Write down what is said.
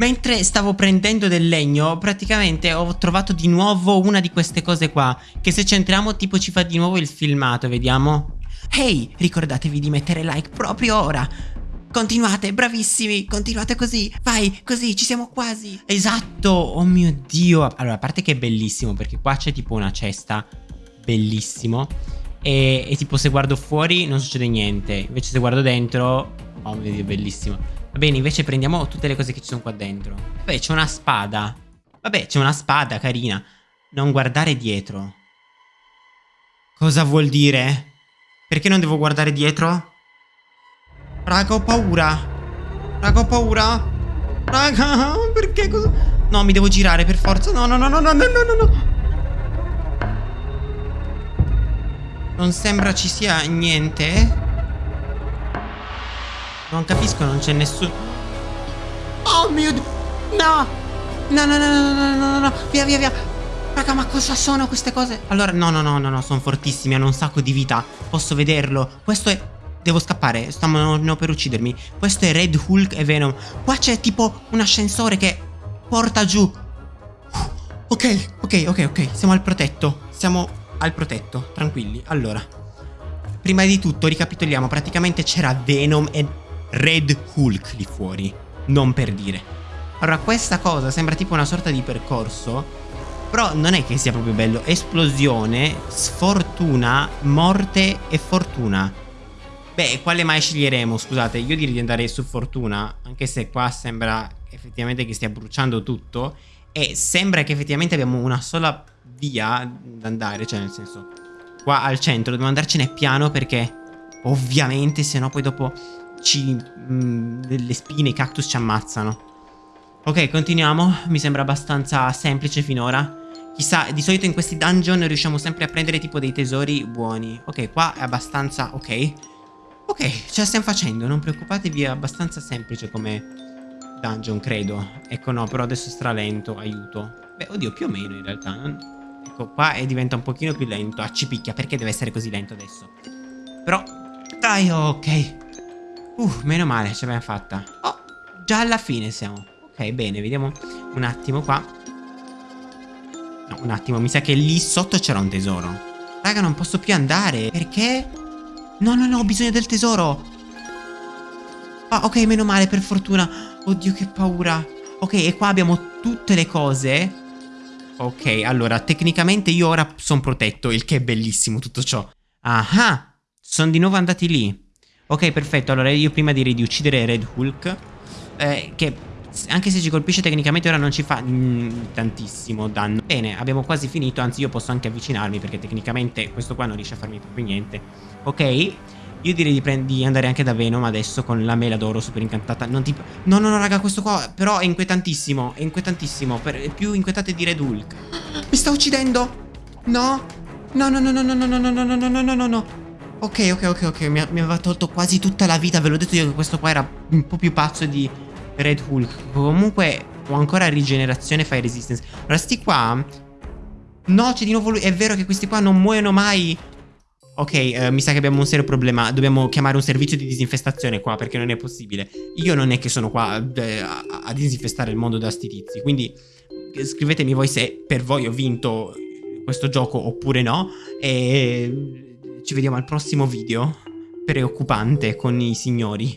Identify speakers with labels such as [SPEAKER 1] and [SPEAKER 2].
[SPEAKER 1] Mentre stavo prendendo del legno, praticamente ho trovato di nuovo una di queste cose qua. Che se centriamo tipo ci fa di nuovo il filmato, vediamo. Ehi, ricordatevi di mettere like proprio ora. Continuate, bravissimi, continuate così. Vai, così, ci siamo quasi. Esatto, oh mio Dio. Allora, a parte che è bellissimo, perché qua c'è tipo una cesta. Bellissimo. E, e tipo se guardo fuori non succede niente. Invece se guardo dentro... Oh mio Dio, bellissimo. Va bene, invece prendiamo tutte le cose che ci sono qua dentro. Vabbè, c'è una spada. Vabbè, c'è una spada carina. Non guardare dietro. Cosa vuol dire? Perché non devo guardare dietro? Raga, ho paura. Raga, ho paura. Raga, perché cosa... No, mi devo girare per forza. No, no, no, no, no, no, no, no. Non sembra ci sia niente. Non capisco, non c'è nessuno. Oh mio Dio! No! No, no, no, no, no, no, no, via, via, via. Raga, ma cosa sono queste cose? Allora, no, no, no, no, no, sono fortissimi, hanno un sacco di vita. Posso vederlo. Questo è... Devo scappare, stanno per uccidermi. Questo è Red Hulk e Venom. Qua c'è tipo un ascensore che porta giù. Ok, ok, ok, ok. Siamo al protetto. Siamo al protetto, tranquilli. Allora, prima di tutto ricapitoliamo. Praticamente c'era Venom e Red Hulk lì fuori, non per dire. Allora questa cosa sembra tipo una sorta di percorso, però non è che sia proprio bello. Esplosione, sfortuna, morte e fortuna. Beh, quale mai sceglieremo? Scusate, io direi di andare su fortuna, anche se qua sembra effettivamente che stia bruciando tutto. E sembra che effettivamente abbiamo una sola via da andare, cioè nel senso, qua al centro dobbiamo andarcene piano perché ovviamente se no poi dopo ci, mh, mm, le spine, i cactus ci ammazzano. Ok, continuiamo. Mi sembra abbastanza semplice finora. Chissà, di solito in questi dungeon riusciamo sempre a prendere tipo dei tesori buoni. Ok, qua è abbastanza... ok. Ok, ce la stiamo facendo, non preoccupatevi, è abbastanza semplice come dungeon, credo. Ecco no, però adesso è stralento, aiuto. Beh, oddio, più o meno in realtà. Non... Ecco, qua è, diventa un pochino più lento. Ah, ci picchia, perché deve essere così lento adesso? Però, dai, ok. Uh, meno male, ce l'abbiamo fatta. Oh, già alla fine siamo. Ok, bene, vediamo un attimo qua. No, un attimo, mi sa che lì sotto c'era un tesoro. Raga, non posso più andare. Perché? No, no, no, ho bisogno del tesoro. Ah, ok, meno male, per fortuna. Oddio, che paura. Ok, e qua abbiamo tutte le cose. Ok, allora, tecnicamente io ora sono protetto, il che è bellissimo tutto ciò. Ah, sono di nuovo andati lì. Ok, perfetto. Allora io prima direi di uccidere Red Hulk. Eh, che anche se ci colpisce tecnicamente ora non ci fa mm, tantissimo danno. Bene, abbiamo quasi finito. Anzi, io posso anche avvicinarmi perché tecnicamente questo qua non riesce a farmi proprio niente. Ok. Io direi di, di, andare anche da Venom adesso con la mela d'oro super incantata. Non ti... No, no, no, raga, questo qua però è inquietantissimo. È inquietantissimo. Per... È più inquietante di Red Hulk. Mi sta uccidendo. No. No, no, no, no, no, no, no, no, no, no, no, no, no, no. Ok, ok, ok, ok, mi, mi, aveva tolto quasi tutta la vita, ve l'ho detto io che questo qua era un po' più pazzo di Red Hulk. Comunque ho ancora rigenerazione Fire Resistance. Allora, sti qua... No, c'è di nuovo lui. È vero che questi qua non muoiono mai. Ok, uh, mi sa che abbiamo un serio problema. Dobbiamo chiamare un servizio di disinfestazione qua, perché non è possibile. Io non è che sono qua eh, a, a disinfestare il mondo da sti tizi. Quindi scrivetemi voi se per voi ho vinto questo gioco oppure no. E ci vediamo al prossimo video. Preoccupante con i signori.